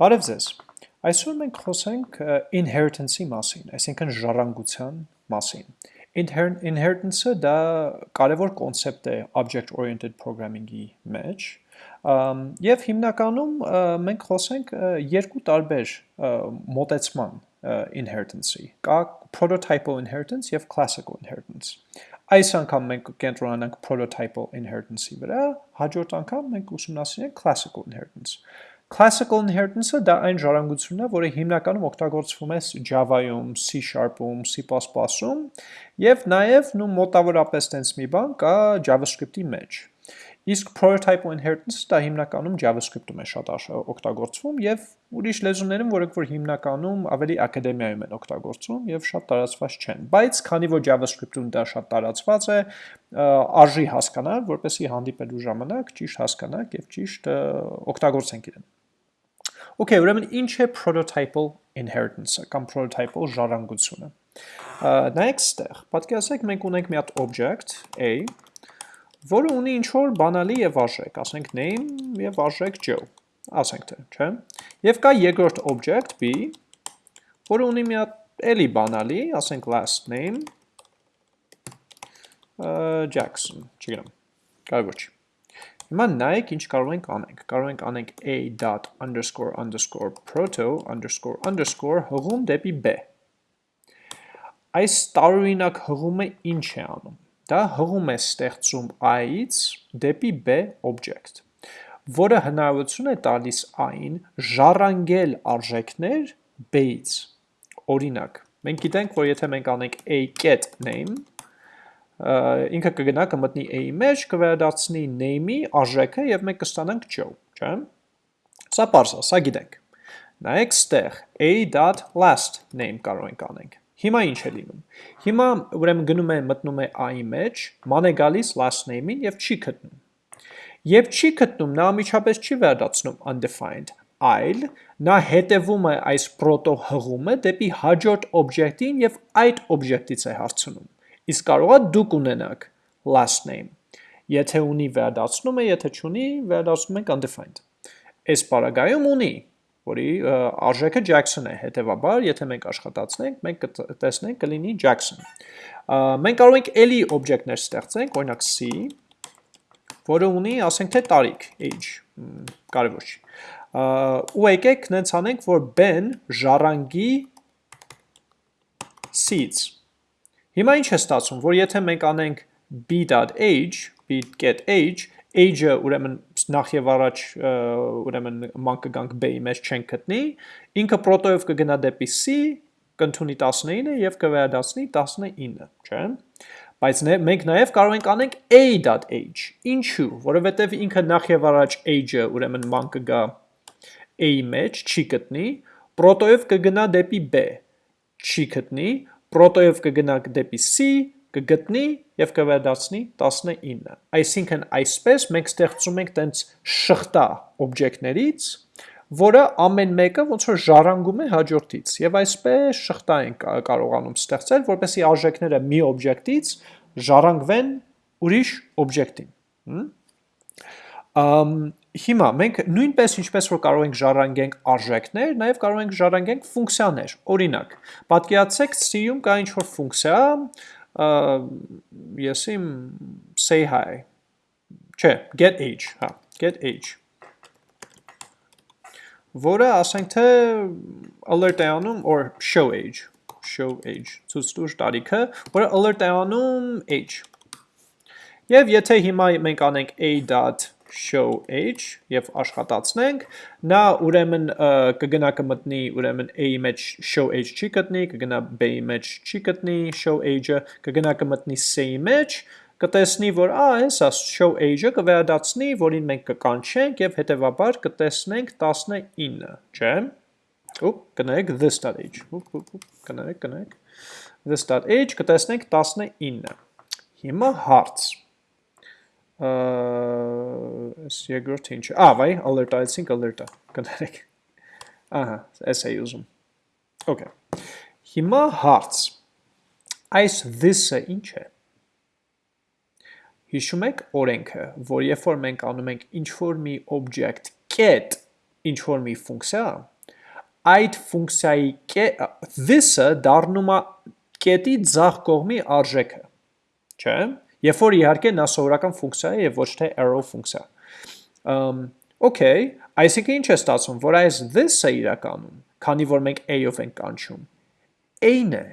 Բարև ձեզ։ Այսօր մենք խոսենք inheritance-ի մասին, այսինքն ժառանգության մասին։ Inheritance-ը դա կարևոր կոնցեպտ է object-oriented programming-ի մեջ, եւ հիմնականում մենք խոսենք երկու տարբեր մոտեցման inheritance-ի։ Կա prototypal inheritance եւ classical inheritance։ Այս անգամ մենք կենտրոնանանք prototypal inheritance-ի վրա, հաջորդ անգամ մենք ուսումնասիրենք classical inheritance։ Classical inheritance-ը դա այն ժառանգությունն է, որը հիմնականում օգտագործվում է Java-ում, C#-ում, C++-ում եւ նաեւ նու մոտավորապես տենց մի բան կա JavaScript-ի մեջ։ Իսկ prototype inheritance-ը դա հիմնականում JavaScript-ում է շատ օգտագործվում եւ ուրիշ լեզուներում, որոնք որ հիմնականում ավելի ակադեմիայում են օգտագործվում եւ շատ տարածված չեն։ Բայց քանի որ JavaScript-ում դա շատ տարածված է, արժի հասկանալ, որպեսզի հանդիպելու ժամանակ ճիշտ հասկանանք եւ ճիշտ օգտագործենք իրեն։ Okay, ուրեմն ինչ է prototypal inheritance-ը կամ prototypal ժառանգությունը։ Նայեք ստեղ, պատկերացրեք մենք ունենք մի հատ object A, որը ունի ինչ որ բանալի եւ արժեք, ասենք name եւ արժեք Joe, ասենք թե, չէ՞։ Եւ կա երկրորդ object B, որը ունի մի հատ էլի բանալի, ասենք last name Jackson, չգիտեմ, կարևոր չի։ Հիմա նայեք ինչ կարող ենք անենք։ Կարող ենք անենք a dot underscore underscore proto underscore underscore հղում դեպի b։ Այս տարօրինակ հղումը ինչ է անում։ Դա հղում է ստեղծում a-ից դեպի b object, որը հնարավորություն է տալիս այն ժառանգել արժեքներ b-ից։ Օրինակ, մենք գիտենք, որ եթե մենք անենք a get name, ինքը կգնա կմտնի a-ի մեջ, կվերադարձնի name-ի արժեքը եւ մենք կստանանք Joe, չէ՞։ Սա է, սա գիտենք։ Նայեք ստեղ a.last name կարող ենք անենք։ Հիմա ինչ է լինում։ Հիմա ուրեմն գնում է մտնում է a-ի մեջ, ման է գալիս last name-ին եւ չի գտնում։ Եվ չի գտնում, նա ամիջապես չի վերադառնում undefined, այլ նա հետևում է այս proto հղումը դեպի հաջորդ օբյեկտին եւ այդ օբյեկտից է հարցնում։ Իսկ կարող է դուք ունենաք last name։ Եթե ունի վերադարձնում է, եթե չունի, վերադարձնում ենք undefined։ Այս պարագայում ունի, որի արժեքը Jackson է, հետևաբար, եթե մենք աշխատացնենք, մենք կտեսնենք կլինի Jackson։ Մենք կարող ենք էլի օբյեկտներ ստեղծենք, օրինակ C, որը ունի, ասենք թե տարիք, age, կարևոր չի։ Ու եկեք նենց անենք, որ Ben ժառանգի C-ից Հիմա ինչ է ստացվում, որ եթե մենք անենք b.age, b.getAge, age-ը ուրեմն նախ եւ առաջ ուրեմն ման կգանք b-ի մեջ չենք գտնի, ինքը պրոտոյով կգնա դեպի c, կընդունի 19-ը եւ կվերադառնի 19, չէ՞։ Բայց մենք նաև կարող ենք անենք a.age։ Ինչու՞, որովհետև ինքը նախ եւ առաջ age-ը ուրեմն ման կգա a-ի մեջ, չի գտնի, պրոտոյով կգնա դեպի b, չի գտնի, պրոտոյով կգնա դեպի C, կգտնի եւ կվերադարձնի 19։ Այսինքն այսպես մենք ստեղծում ենք տենց շղթա օբյեկտներից, որը ամեն մեկը ոնց որ ժառանգում է հաջորդից եւ այսպես շղթա են կարողանում ստեղծել, որպեսզի արժեքները մի օբյեկտից ժառանգվեն ուրիշ օբյեկտին։ Ամ Հիմա մենք նույնպես ինչպես որ կարող ենք ժառանգենք արժեքներ, նաև կարող ենք ժառանգենք ֆունկցիաներ։ Օրինակ, պատկերացրեք C-ում կա ինչ-որ ֆունկցիա, ես իմ say hi, չէ, get age, հա, get age որը ասենք թե alert է անում or show age, show age, ցույց տուր տարիքը, որը alert է անում age։ Եվ եթե հիմա մենք անենք a show age եւ աշխատացնենք, նա ուրեմն կգնա կմտնի ուրեմն a-ի մեջ show age չի գտնի, կգնա b-ի մեջ չի գտնի show age-ը, կգնա կմտնի c-ի մեջ, կտեսնի, որ ա, հեսա show age-ը կվերադարձնի, որին մենք կկանչենք եւ հետեւաբար կտեսնենք 19, չէ՞։ Ուպ, կնայեք this.age։ կնայեք, կնայեք։ This.age կտեսնենք 19։ Հիմա հարց այս երկրորդ ինչը։ Ա, վայ, alert այցինք alert-ը։ Կներեք։ Ահա, այս է ուզում։ Okay։ Հիմա հարց։ Այս this-ը ինչ է։ Հիշում եք օրենքը, որ երբ որ մենք անում ենք ինչ որ մի object get ինչ որ մի ֆունկցիա, այդ ֆունկցիայի this-ը դառնում է կետի ձախ կողմի արժեքը, չէ՞։ Երբ որ իհարկե նա սովորական ֆունկցիա է եւ ոչ թե arrow ֆունկցիա։ Ամ Okay, այսինքն ինչ է ստացվում, որ այս this-ը իրականում, քանի որ մենք a-ով ենք կանչում, a-ն է։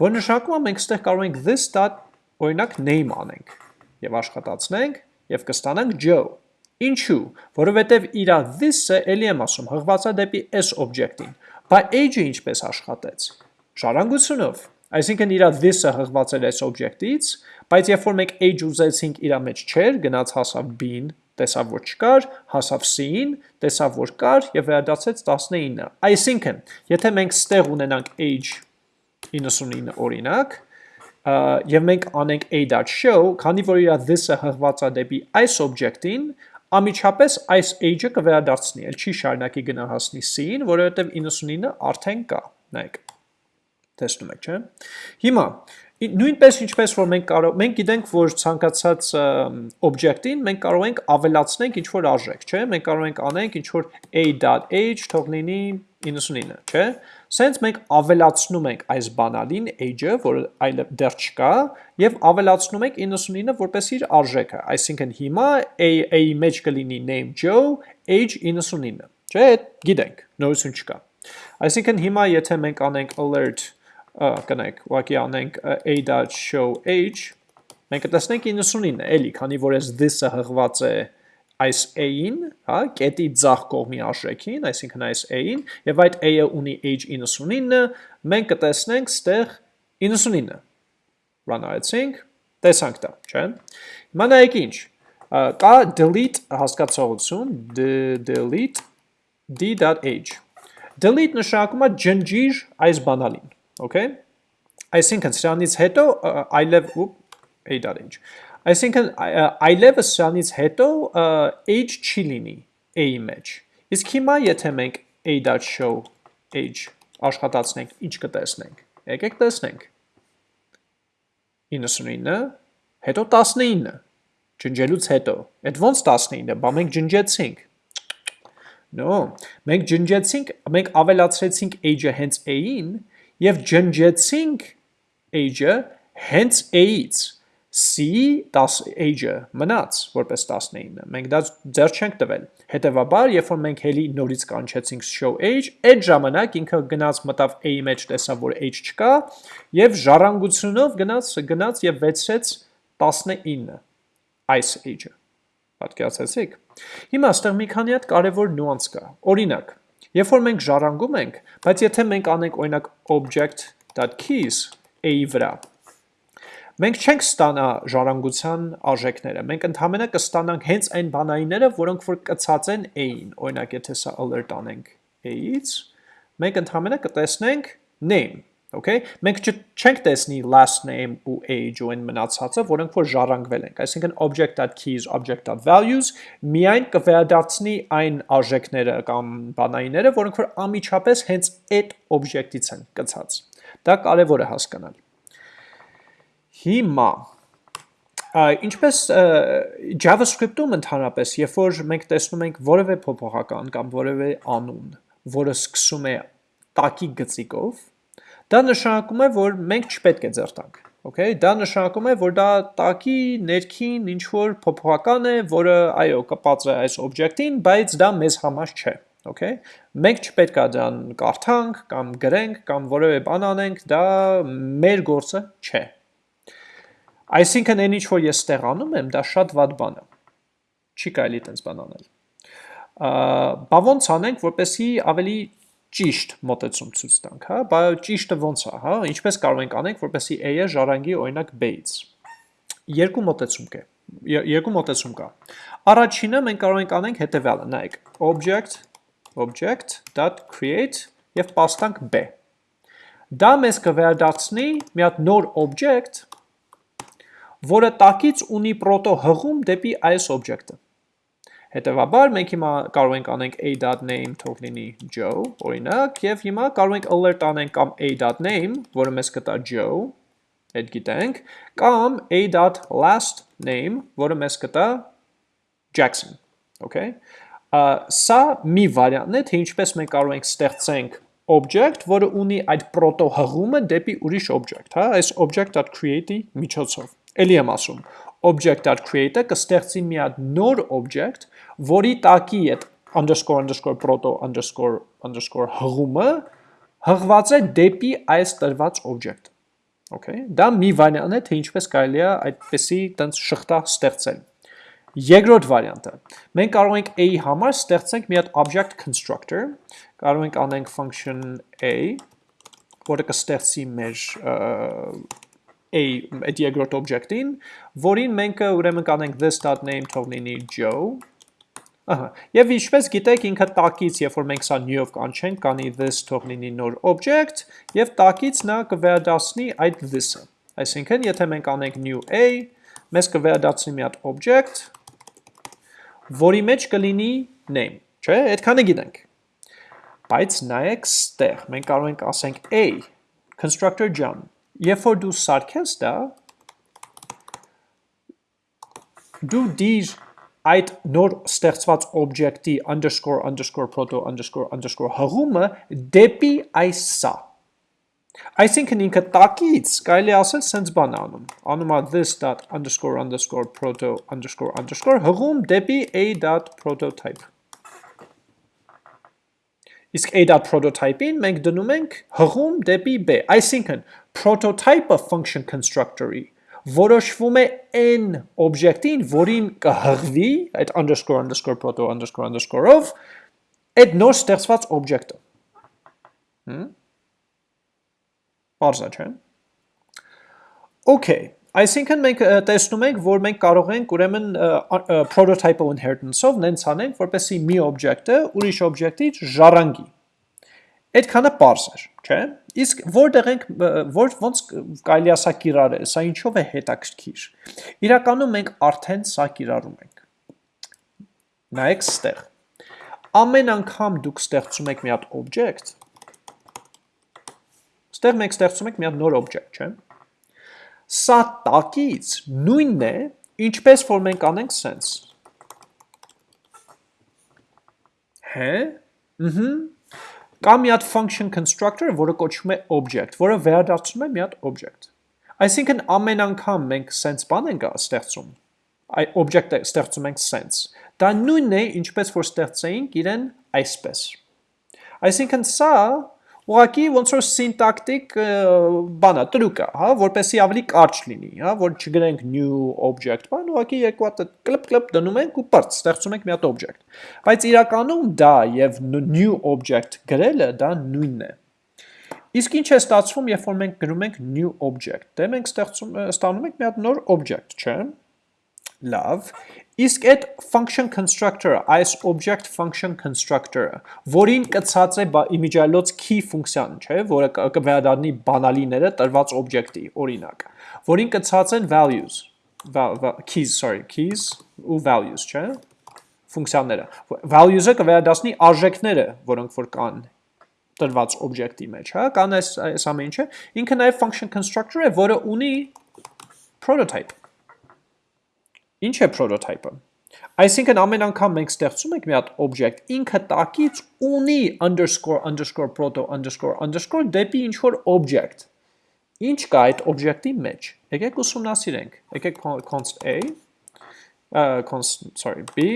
Որ նշանակում է մենք ստեղ կարող ենք this dot օրինակ name անենք եւ աշխատացնենք եւ կստանանք Joe։ Ինչու՞, որովհետեւ իր this-ը ելի եմ ասում, հղված է դեպի s օբյեկտին, բա age-ը ինչպես աշխատեց։ Ժառանգությունով։ Այսինքն իր this-ը հղված էր s օբյեկտից, բայց երբ որ մենք age ուզեցինք իր մեջ չեր, գնաց հասավ b-ին, տեսավ որ չկար, հասավ c-ին, տեսավ որ կար եւ վերադարձեց 19-ը։ Այսինքն, եթե մենք ստեղ ունենանք age 99 օրինակ, եւ մենք անենք a.show, քանի որ իր this-ը հղված է դեպի այս օբյեկտին, ամիջապես այս age-ը կվերադարձնի, ել չի շարունակի գնահասնի c-ին, որովհետև 99-ը արդեն կա, նայեք, տեսնում եք, չէ։ Հիմա, նույնպես ինչպես որ մենք կարող մենք գիտենք որ ցանկացած օբյեկտին մենք կարող ենք ավելացնենք ինչ որ արժեք, չէ՞։ Մենք կարող ենք անենք ինչ որ a.age թող լինի 99, չէ՞։ Սենց մենք ավելացնում ենք այս բանալին age-ը, որը այլ դեռ չկա, եւ ավելացնում ենք 99-ը որպես իր արժեքը։ Այսինքն հիմա a-ի մեջ կլինի name Joe, age 99, չէ՞։ Գիտենք, նորություն չկա։ Այսինքն հիմա եթե մենք անենք alert կնեք, ուղղակի անենք a.show age, մենք կտեսնենք 99-ը, էլի, քանի որ այս this-ը հղված է այս a-ին, հա, կետի ձախ կողմի արժեքին, այսինքն այս a-ին, եւ այդ a-ը ունի age 99-ը, մենք կտեսնենք ստեղ 99-ը։ Run արեցինք, տեսանք դա, չէ՞։ Հիմա նայեք ինչ, կա delete հասկացողություն, delete d.age։ Delete նշանակում է ջնջիր այս բանալին, Okay։ Այսինքն սրանից հետո այլև a.h։ Այսինքն այլևս սրանից հետո age չի լինի a-ի մեջ։ Իսկ հիմա եթե մենք a.show age աշխատացնենք, ինչ կտեսնենք։ Եկեք տեսնենք։ 99, հետո 19, ջնջելուց հետո։ Այդ ոնց 19-ը, բա մենք ջնջեցինք։ No, մենք ջնջեցինք, մենք ավելացրեցինք age-ը հենց a-ին, եւ ջնջեցինք age-ը հենց a-ից c-ի 10 age-ը մնաց որպես 19-ը։ Մենք դա ձեռ չենք տվել։ Հետևաբար, երբ որ մենք հելի նորից կանչեցինք show age, այդ ժամանակ ինքը գնաց մտավ a-ի մեջ տեսավ, որ age չկա, եւ ժառանգությունով գնաց գնաց եւ վեցրեց 19 այս age-ը։ Պատկերացեցիք։ Հիմա այստեղ մի քանի հատ կարևոր նյուանս կա։ Օրինակ, Երբ որ մենք ժառանգում ենք, բայց եթե մենք անենք օրինակ object.keys a-ի վրա, մենք չենք ստանա ժառանգության արժեքները, մենք ընդհանրապես կստանանք հենց այն բանայինները, որոնք որ կցած են a-ին, օրինակ եթե սա alert անենք a-ից, մենք ընդհանրապես կտեսնենք name Okay, մենք չենք տեսնի last name ու age ու այն մնացածը, որոնք որ ժառանգվել ենք։ Այսինքն object.keys, object.values միայն կվերադարձնի այն արժեքները կամ բանայինները, որոնք որ ամիջապես հենց այդ object-ից են կցած։ Դա կարևոր է հասկանալ։ Հիմա ինչպես JavaScript-ում ընդհանրապես, երբ որ մենք տեսնում ենք որևէ փոփոխական կամ որևէ անուն, որը սկսում է տակի գծիկով, Դա նշանակում է, որ մենք չպետք է ձեռ տանք։ Okay, դա նշանակում է, որ դա տակի ներքին ինչ որ փոփոխական է, որը այո, կպած է այս օբյեկտին, բայց դա մեզ համար չէ։ Okay։ Մենք չպետք է դրան կարդանք կամ գրենք կամ որևէ բան անենք, դա մեր գործը չէ։ Այսինքն այն ինչ որ ես ստեղանում եմ, դա շատ վատ բան է։ Չի կարելի տենց բան անել։ Բա ոնց անենք, որպեսի ավելի ճիշտ մոտեցում ցույց տանք, հա, բա ճիշտը ոնց է, հա, ինչպես կարող ենք անենք, որպեսզի a-ը ժառանգի օրինակ b-ից։ Երկու մոտեցում կա։ Երկու մոտեցում կա։ Առաջինը մենք կարող ենք անենք հետևյալը, նայեք, object object.create եւ պաստանք b։ Դա մեզ կվերադարձնի մի հատ նոր object, որը տակից ունի պրոտո հղում դեպի այս object-ը։ Հետևաբար մենք հիմա կարող ենք անենք a.name թող լինի Joe, օրինակ, եւ հիմա կարող ենք alert անենք կամ a.name, որը մեզ կտա Joe, այդ գիտենք, կամ a.last name, որը մեզ կտա Jackson, okay? Սա մի վարիանտն է, թե ինչպես մենք կարող ենք ստեղծենք object, որը ունի այդ proto հղումը դեպի ուրիշ object, հա, այս object.create-ի միջոցով։ Էլի եմ ասում, object.create-ը կստեղծի մի հատ նոր object, որի տակի այդ underscore underscore proto underscore underscore հղումը հղված է դեպի այս տրված object։ Okay, դա մի վարիանտ է, թե ինչպես կարելի է այդպեսի տենց շղթա ստեղծել։ Երկրորդ վարիանտը։ Մենք կարող ենք a-ի համար ստեղծենք մի հատ object constructor, կարող ենք անենք function a, որը կստեղծի մեր a այդ երկրորդ object-ին, որին մենք ուրեմն կանենք this.name թող լինի Joe։ Ահա, եւ ինչպես գիտեք, ինքը տակից, երբ որ մենք սա new-ով կանչենք, կանի this թող լինի նոր object, եւ տակից նա կվերադասնի այդ this-ը։ Այսինքն, եթե մենք անենք new a, մեզ կվերադասնի մի հատ object, որի մեջ կլինի name, չէ՞, այդքանը գիտենք։ Բայց նայեք ստեղ, մենք կարող ենք ասենք a, constructor ջան, Երբ որ դու սարքես դա, դու դիր այդ նոր ստեղծված օբյեկտի underscore underscore proto underscore underscore հղումը դեպի այս սա։ Այսինքն ինքը տակից կարելի ասել սենց բան անում։ Անում է this dot underscore underscore proto underscore underscore հղում դեպի a dot prototype։ Իսկ a.prototype-ին մենք դնում ենք հղում դեպի b, այսինքն prototype-ը function constructor-ի որոշվում է n օբյեկտին, որին կհղվի այդ underscore underscore proto underscore underscore-ով այդ նոր ստեղծված օբյեկտը։ Հմ։ Բարձա չէ։ Okay, Այսինքն մենք տեսնում ենք, որ մենք կարող ենք ուրեմն prototype-ով inheritance-ով նենց անենք, որպեսի մի օբյեկտը ուրիշ օբյեկտից ժառանգի։ Այդքանը པարզ էր, չէ՞։ Իսկ որտեղ ենք որ ոնց կարելի է սա կիրառել, սա ինչով է հետաքրքիր։ Իրականում մենք արդեն սա կիրառում ենք։ Նայեք ստեղ։ Ամեն անգամ դուք ստեղծում եք մի հատ օբյեկտ, ստեղ մենք ստեղծում ենք մի հատ նոր օբյեկտ, չէ՞։ Սա տակից նույնն է, ինչպես որ մենք անենք սենց։ Հե, ըհը, կա մի հատ function constructor, որը կոչվում է object, որը վերադարձնում է մի հատ object։ Այսինքն ամեն անգամ մենք սենց բան ենք ստեղծում, այ object-ը ստեղծում ենք սենց։ Դա նույնն է, ինչպես որ ստեղծեինք իրեն այսպես։ Այսինքն սա ուղղակի ոնց որ սինտակտիկ բանա, տրուկ է, հա, որպեսի ավելի կարճ լինի, հա, որ չգրենք new object, բան, ուղղակի երկու հատ կլպ կլպ դնում ենք ու բրծ ստեղծում ենք մի հատ object։ Բայց իրականում դա եւ new object գրելը դա նույնն է։ Իսկ ինչ է ստացվում, երբ որ մենք գրում ենք new object։ Դե մենք ստեղծում ստանում ենք մի հատ նոր object, չէ՞։ Լավ, Իսկ այդ function constructor-ը, այս object function constructor-ը, որին կցած է իմիջայլոց key ֆունկցիան, չէ, որը կվերադառնի բանալիները տրված object-ի, օրինակ, որին կցած են values, keys, sorry, keys ու values, չէ, ֆունկցիաները։ Values-ը կվերադասնի արժեքները, որոնք որ կան տրված object-ի մեջ, հա, կան այս այս ամեն ինչը։ Ինքը նաև function constructor է, որը ունի prototype Ինչ է prototype-ը։ Այսինքն ամեն անգամ մենք ստեղծում ենք մի հատ object, ինքը տակից ունի underscore underscore proto underscore underscore դեպի ինչ որ object։ Ինչ կա այդ object-ի մեջ։ Եկեք ուսումնասիրենք։ Եկեք const a, uh, const, sorry, b,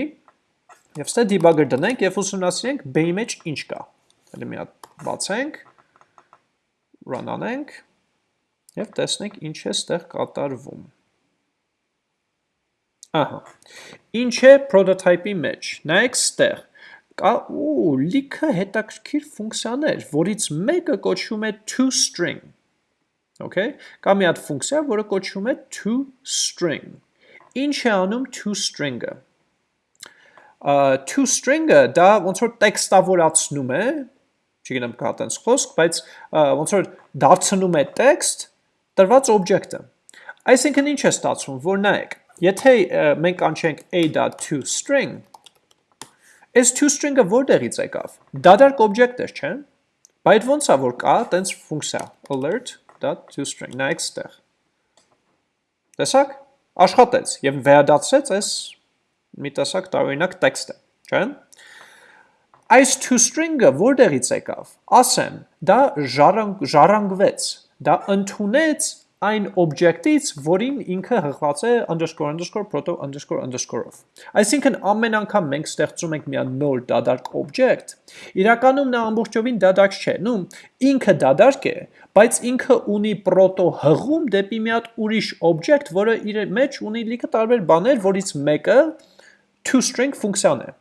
եւ ստե debugger դնենք եւ ուսումնասիրենք b-ի մեջ ինչ կա։ Հələ մի հատ բացենք, run անենք եւ տեսնենք ինչ է ստեղ կատարվում։ Ահա։ Ինչ է prototype-ի մեջ։ Նայեք ստեղ։ Կա ու լիքը հետաքրքիր ֆունկցիաներ, որից մեկը կոչվում է toString։ Okay։ Կա մի հատ ֆունկցիա, որը կոչվում է toString։ Ինչ է անում toString-ը։ toString-ը դա ոնց որ տեքստավորացնում է, չգիտեմ կա տենց խոսք, բայց ոնց որ դարձնում է տեքստ տրված օբյեկտը։ Այսինքն ինչ է ստացվում, որ նայեք, Եթե մենք անչենք a.toString, այս toString-ը որտեղից եկավ։ Դադարք օբյեկտ էր, չէ՞։ Բայց ոնց է որ կա տենց ֆունկցիա alert.toString, նայեք ստեղ։ Տեսակ, աշխատեց եւ վերադարձրեց այս մի տեսակ տարօրինակ տեքստը, չէ՞։ այս toString-ը որտեղից եկավ։ Ասեմ, դա ժառանգ, ժառանգվեց, դա ընդունեց այն օբյեկտից, որին ինքը հղված է underscore underscore proto underscore underscore-ով։ Այսինքն ամեն անգամ մենք ստեղծում ենք մի նոր դադարք օբյեկտ, իրականում նա ամբողջովին դադարք չէ, նու ինքը դադարք է, բայց ինքը ունի proto հղում դեպի մի հատ ուրիշ օբյեկտ, որը իր մեջ ունի լիքը տարբեր բաներ, որից մեկը toString ֆունկցիան է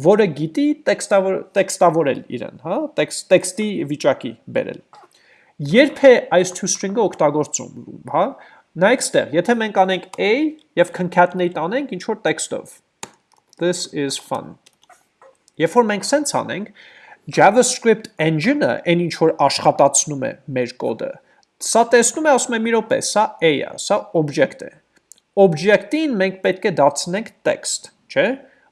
որը գիտի տեքստավոր տեքստավորել իրեն, հա, տեքստ տեքստի վիճակի բերել։ Երբ է այս toString-ը օգտագործում, հա, նայեք ստեղ, եթե մենք անենք a եւ concatenate անենք ինչ որ տեքստով։ This is fun։ Երբ որ մենք sense անենք, JavaScript engine-ը այն ինչ որ աշխատացնում է մեր կոդը, սա տեսնում է, ասում է մի րոպե, սա a-ա, սա object է։ Object-ին մենք պետք է դարձնենք text, չէ՞։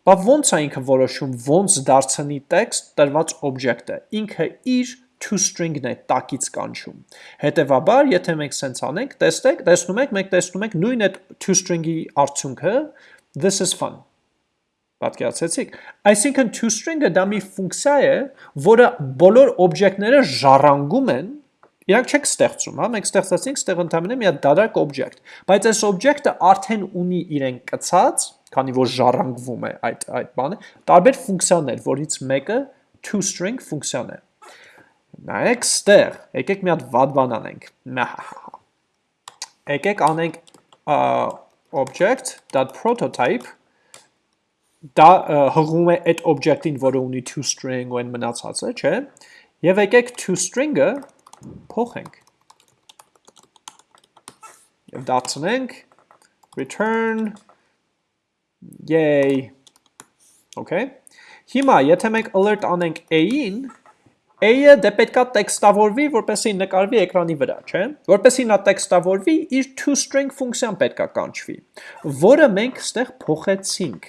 Բա ոնց է ինքը որոշում ոնց դարձնի text տրված օբյեկտը։ Ինքը իր toString-ն է տակից կանչում։ Հետևաբար, եթե մենք սենց անենք, տեստեք, տեսնում եք, մենք տեսնում ենք նույն այդ toString-ի արդյունքը, this is fun։ Պատկերացեցիք։ Այսինքն toString-ը դա մի ֆունկցիա է, որը բոլոր օբյեկտները ժառանգում են Իրանք չեք ստեղծում, հա, մենք ստեղծեցինք ստեղ ընդհանրապես մի հատ դադարք օբյեկտ, բայց այս օբյեկտը արդեն ունի իրեն կցած քանի որ ժառանգվում է այդ այդ բանը, տարբեր ֆունկցիաներ, որից մեկը toString ֆունկցիան է։ Նայեք ստեղ, եկեք մի հատ վատ բան անենք։ Եկեք անենք object.prototype դա հղում է այդ օբյեկտին, որը ունի toString ու այն մնացածը, չէ՞։ Եվ եկեք toString-ը փոխենք։ Եվ դարձնենք return Yay։ Okay։ Հիմա, եթե մենք alert անենք A-ին, A-ը դե պետքա տեքստավորվի, որպեսի նկարվի էկրանի վրա, չէ։ Որպեսի նա տեքստավորվի, իր toString ֆունկցիան պետքա կանչվի, որը մենք ստեղ փոխեցինք։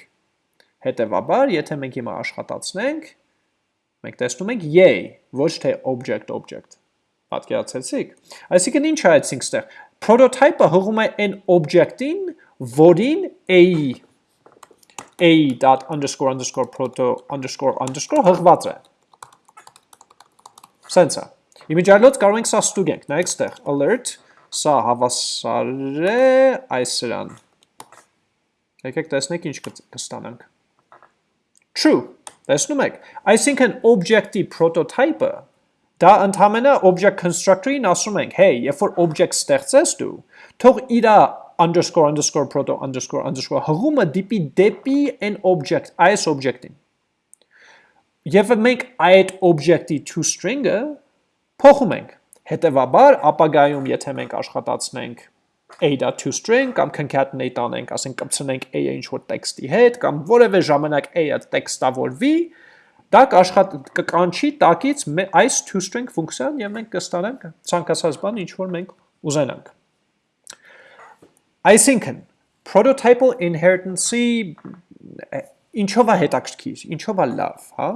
Հետևաբար, եթե մենք հիմա աշխատացնենք, մենք տեսնում ենք yay, ոչ թե object object։ Պատկերացեցիք։ Այսինքն ինչ հայեցինք ստեղ։ Prototype-ը հղում է այն object-ին, որին a-ի a dot underscore underscore proto underscore underscore հղված է։ Սենց է։ Իմիջիալոց կարող ենք սա ստուգենք, նայեք ստեղ, alert, սա հավասար է այս սրան։ Եկեք տեսնեք ինչ կստանանք։ True, տեսնում եք, այսինքն object-ի prototype-ը դա ընդհանրապես object constructor-ին ասում ենք, hey, երբ որ object ստեղծես դու, թող իրա underscore underscore proto underscore underscore հղումը դիպի դեպի այն object, այս object-ին։ Եվ մենք այդ object-ի toString-ը փոխում ենք։ Հետևաբար, ապագայում, եթե մենք աշխատացնենք a.toString կամ concatenate անենք, ասենք կպցնենք a-ը ինչ-որ տեքստի հետ, կամ որևէ ժամանակ a-ը տեքստավորվի, դա կաշխատ կկանչի տակից այս toString ֆունկցիան եւ մենք կստանանք ցանկացած բան, ինչ որ մենք ուզենանք։ Այսինքն, prototypal inheritance-ի ինչով է հետաքրքիր, ինչով է լավ, հա?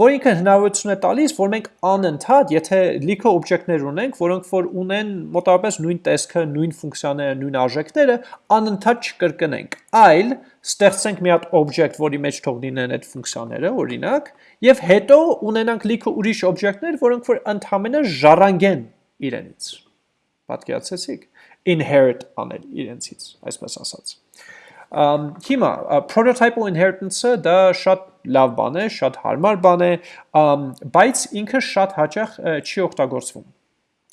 որ ինքը հնարավորություն է տալիս, որ մենք անընդհատ, եթե լիքը օբյեկտներ ունենք, որոնք որ ունեն մոտավորապես նույն տեսքը, նույն ֆունկցիաները, նույն արժեքները, անընդհատ չկրկնենք, այլ ստեղծենք մի հատ օբյեկտ, որի մեջ թող լինեն այդ ֆունկցիաները, օրինակ, եւ հետո ունենանք լիքը ուրիշ օբյեկտներ, որոնք որ ընդհանրապես ժառանգեն իրենից։ Պատկերացեցիք inherit անել իրենցից, այսպես ասած։ հիմա prototypal inheritance-ը դա շատ լավ բան է, շատ հարմար բան է, բայց ինքը շատ հաճախ չի օգտագործվում։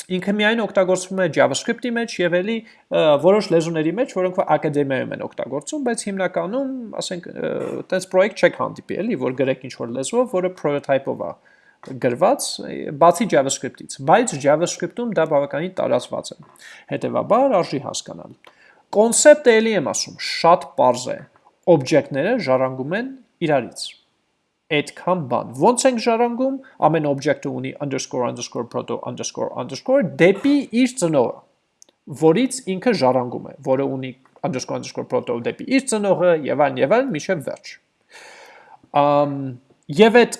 Ինքը միայն օգտագործվում է JavaScript-ի մեջ եւ էլի որոշ լեզուների մեջ, որոնք որ ակադեմիայում են օգտագործում, բայց հիմնականում, ասենք, տես պրոյեկտ չեք հանդիպի, էլի, որ գրեք ինչ-որ լեզվով, որը prototype-ով է գրված, բացի JavaScript-ից, բայց JavaScript-ում դա բավականին տարածված է։ Հետևաբար արժի հասկանալ։ Կոնցեպտը էլի եմ ասում, շատ པարզ է։ Օբյեկտները ժառանգում են իրարից։ Այդքան բան։ Ոնց ենք ժառանգում, ամեն օբյեկտը ունի underscore underscore proto underscore underscore դեպի իր ծնողը, որից ինքը ժառանգում է, որը ունի underscore underscore proto դեպի իր ծնողը եւ այլն եւ այլն միշտ վերջ։ Ամ Եվ այդ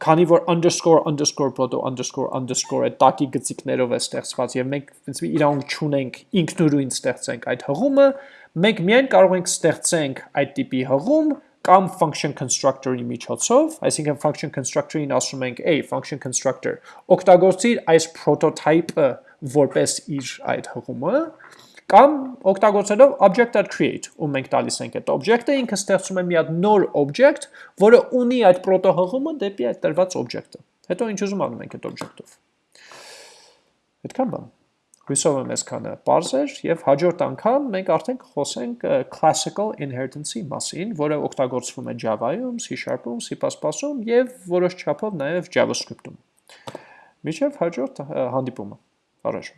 քանի որ underscore underscore proto underscore underscore այդ տակի գծիկներով է ստեղծված եւ մենք մի իրանք չունենք ինքնուրույն ստեղծենք այդ հղումը, մենք միայն կարող ենք ստեղծենք այդ տիպի հղում կամ function constructor-ի միջոցով, այսինքն function constructor-ին ասում ենք a function constructor, օգտագործիր այս prototype-ը որպես իր այդ հղումը, կամ օգտագործելով object.create, ում մենք տալիս ենք այդ object-ը, ինքը ստեղծում է մի հատ նոր object, որը ունի այդ proto-հղումը դեպի այդ տրված object-ը։ Հետո ինչ ուզում անում ենք այդ object-ով։ Այդքան բան։ Հույսով եմ այսքանը པարզ էր եւ հաջորդ անգամ մենք արդեն կխոսենք classical inheritance-ի մասին, որը օգտագործվում է Java-ում, C#-ում, C++-ում եւ որոշ չափով նաեւ JavaScript-ում։ Միջև հաջորդ հանդիպումը։ Առաջ